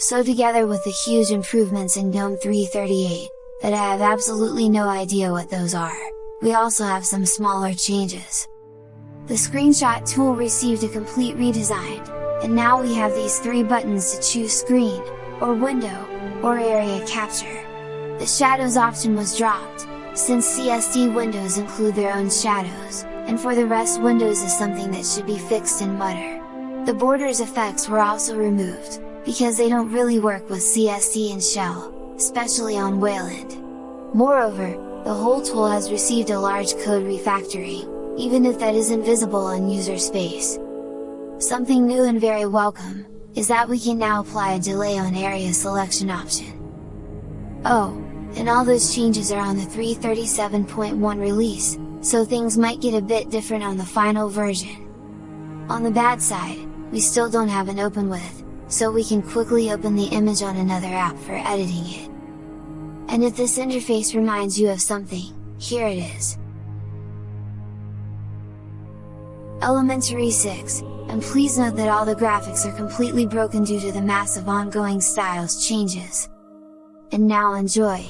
So together with the huge improvements in GNOME 338, that I have absolutely no idea what those are, we also have some smaller changes. The screenshot tool received a complete redesign, and now we have these three buttons to choose screen, or window, or area capture. The shadows option was dropped, since CSD windows include their own shadows, and for the rest Windows is something that should be fixed in Mutter. The borders effects were also removed, because they don't really work with CSD and Shell, especially on Wayland. Moreover, the whole tool has received a large code refactoring, even if that isn't visible on user space. Something new and very welcome, is that we can now apply a delay on area selection option. Oh, and all those changes are on the 337.1 release, so things might get a bit different on the final version. On the bad side, we still don't have an open with, so we can quickly open the image on another app for editing it. And if this interface reminds you of something, here it is. Elementary 6, and please note that all the graphics are completely broken due to the massive ongoing styles changes. And now enjoy!